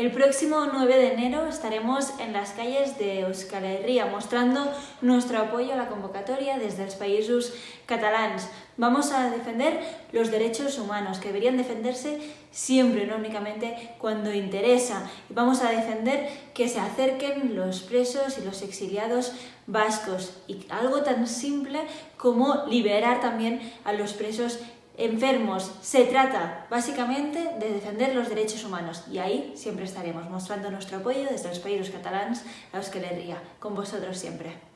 El próximo 9 de enero estaremos en las calles de Euskal Herria mostrando nuestro apoyo a la convocatoria desde los países catalans. Vamos a defender los derechos humanos, que deberían defenderse siempre, no únicamente cuando interesa. Y vamos a defender que se acerquen los presos y los exiliados vascos. Y algo tan simple como liberar también a los presos enfermos. Se trata básicamente de defender los derechos humanos y ahí siempre estaremos mostrando nuestro apoyo desde los países catalanes a Euskal Herria, con vosotros siempre.